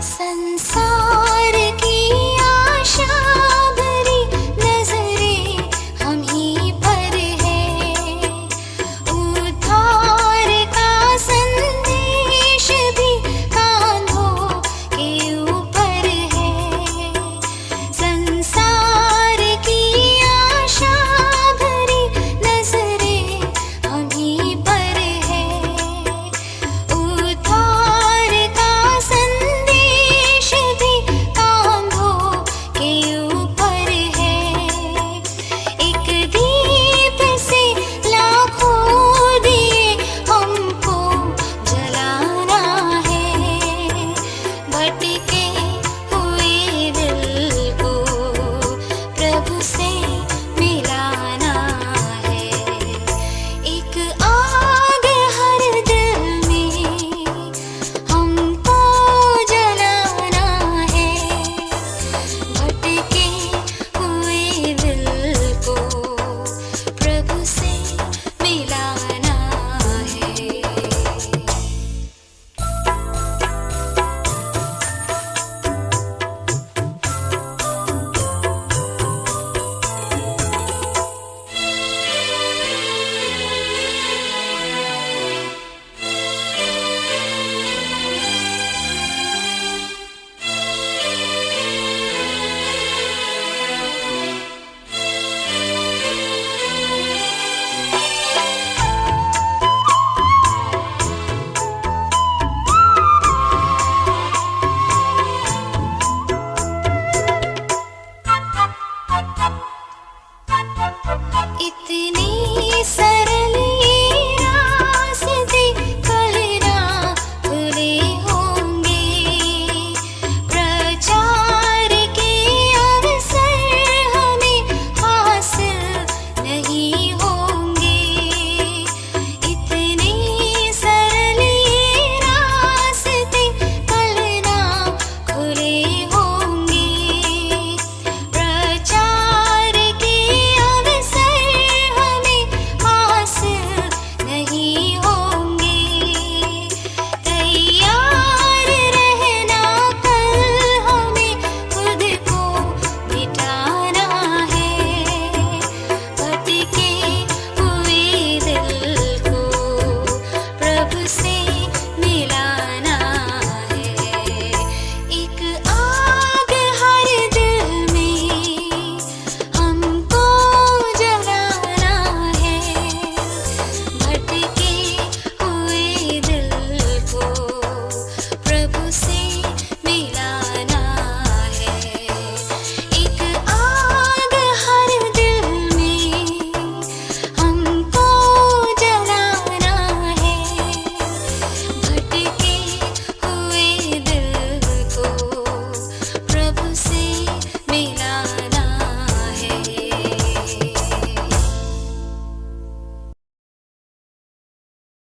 身心